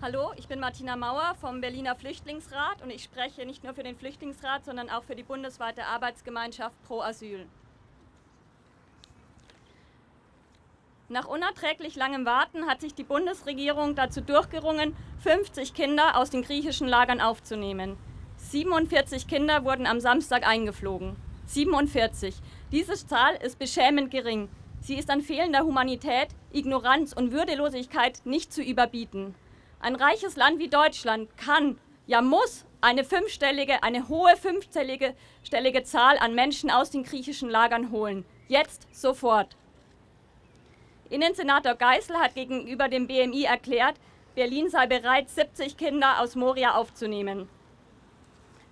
Hallo, ich bin Martina Mauer vom Berliner Flüchtlingsrat und ich spreche nicht nur für den Flüchtlingsrat, sondern auch für die bundesweite Arbeitsgemeinschaft Pro Asyl. Nach unerträglich langem Warten hat sich die Bundesregierung dazu durchgerungen, 50 Kinder aus den griechischen Lagern aufzunehmen. 47 Kinder wurden am Samstag eingeflogen. 47. Diese Zahl ist beschämend gering. Sie ist an fehlender Humanität, Ignoranz und Würdelosigkeit nicht zu überbieten. Ein reiches Land wie Deutschland kann, ja muss, eine fünfstellige, eine hohe fünfstellige stellige Zahl an Menschen aus den griechischen Lagern holen. Jetzt, sofort. Innensenator Geisel hat gegenüber dem BMI erklärt, Berlin sei bereit, 70 Kinder aus Moria aufzunehmen.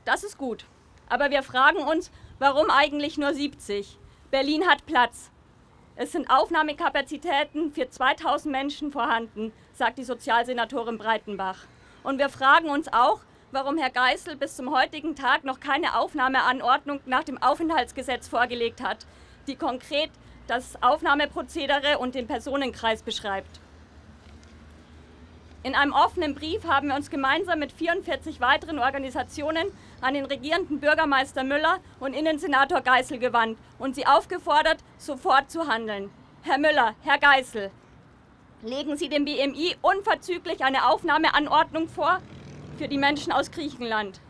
Das ist gut. Aber wir fragen uns, warum eigentlich nur 70? Berlin hat Platz. Es sind Aufnahmekapazitäten für 2000 Menschen vorhanden, sagt die Sozialsenatorin Breitenbach. Und wir fragen uns auch, warum Herr Geisel bis zum heutigen Tag noch keine Aufnahmeanordnung nach dem Aufenthaltsgesetz vorgelegt hat, die konkret das Aufnahmeprozedere und den Personenkreis beschreibt. In einem offenen Brief haben wir uns gemeinsam mit 44 weiteren Organisationen an den regierenden Bürgermeister Müller und Innensenator Geisel gewandt und sie aufgefordert, sofort zu handeln. Herr Müller, Herr Geisel, legen Sie dem BMI unverzüglich eine Aufnahmeanordnung vor für die Menschen aus Griechenland.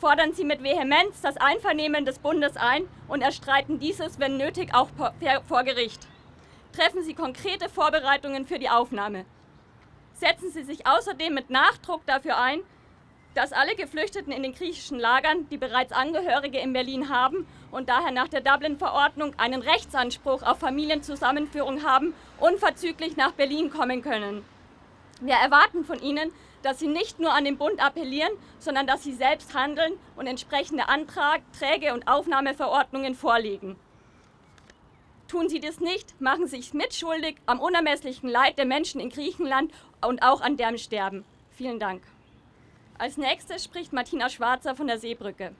Fordern Sie mit Vehemenz das Einvernehmen des Bundes ein und erstreiten dieses, wenn nötig, auch vor Gericht. Treffen Sie konkrete Vorbereitungen für die Aufnahme. Setzen Sie sich außerdem mit Nachdruck dafür ein, dass alle Geflüchteten in den griechischen Lagern, die bereits Angehörige in Berlin haben und daher nach der Dublin-Verordnung einen Rechtsanspruch auf Familienzusammenführung haben, unverzüglich nach Berlin kommen können. Wir erwarten von Ihnen, dass Sie nicht nur an den Bund appellieren, sondern dass Sie selbst handeln und entsprechende Anträge und Aufnahmeverordnungen vorlegen. Tun Sie das nicht, machen Sie sich mitschuldig am unermesslichen Leid der Menschen in Griechenland und auch an deren Sterben. Vielen Dank. Als nächstes spricht Martina Schwarzer von der Seebrücke.